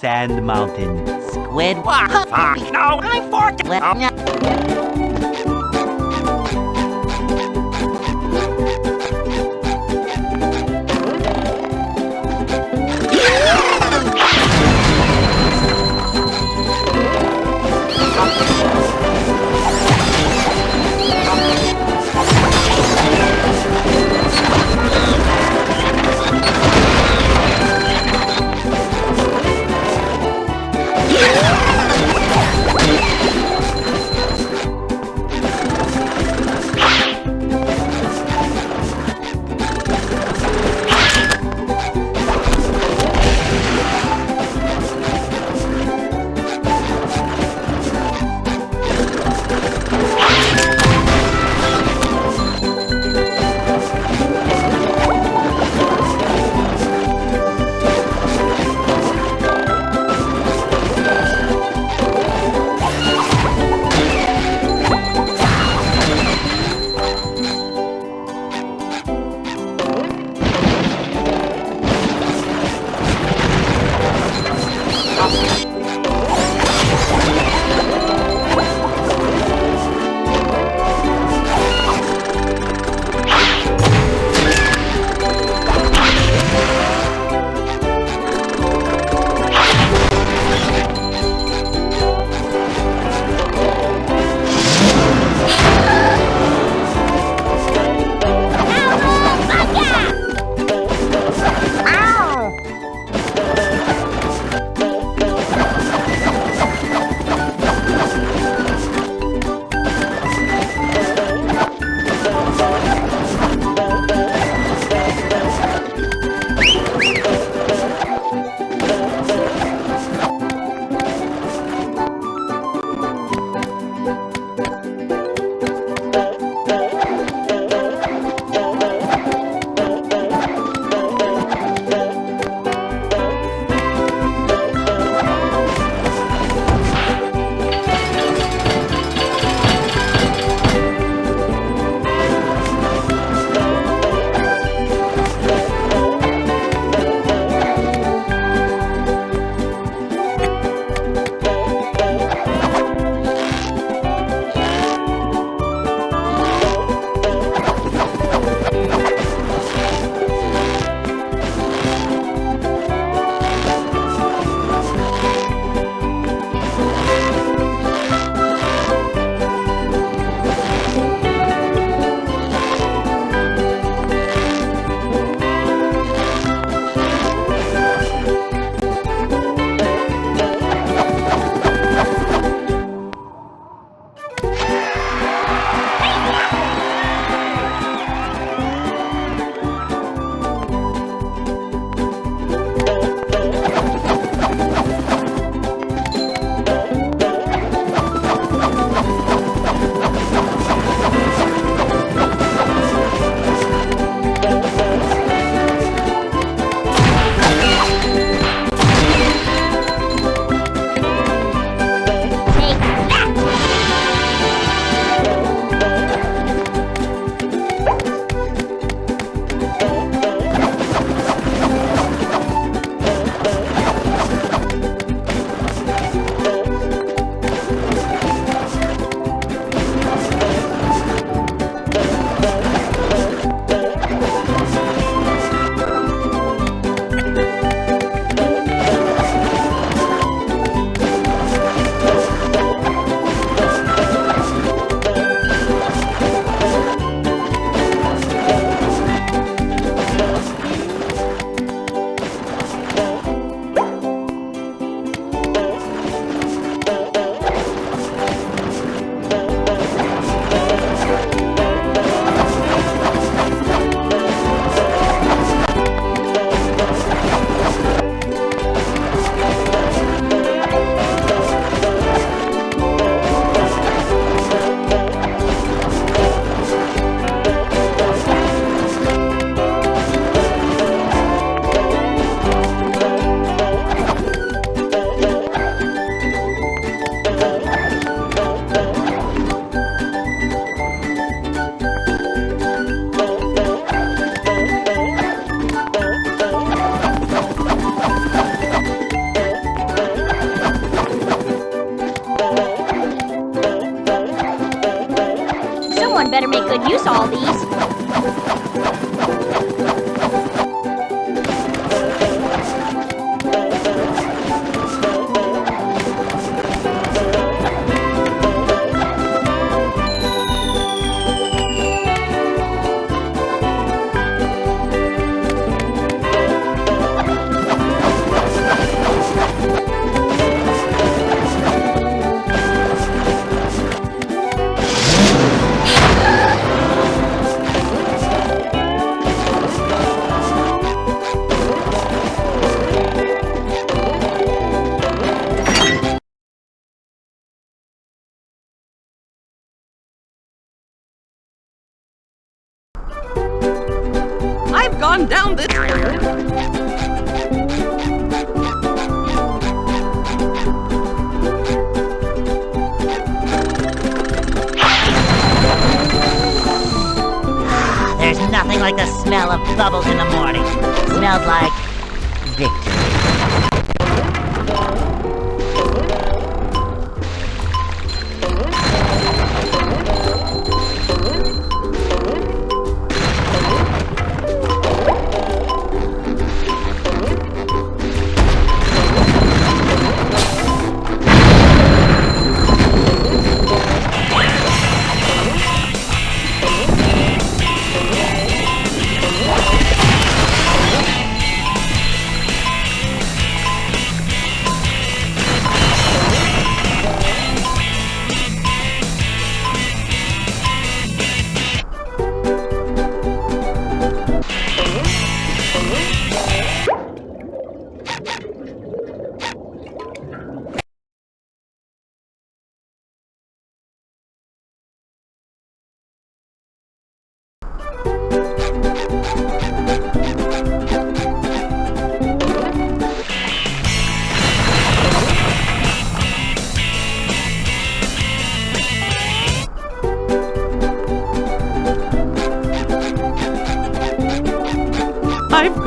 Sand Mountain. Squid. Fuck. No, I'm fortunate.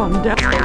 Gone down.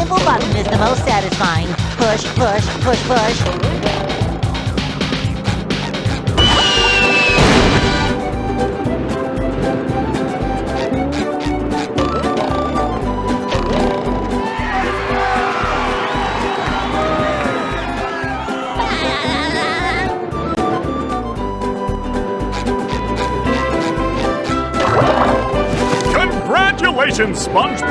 simple button is the most satisfying. Push, push, push, push. Congratulations, SpongeBob!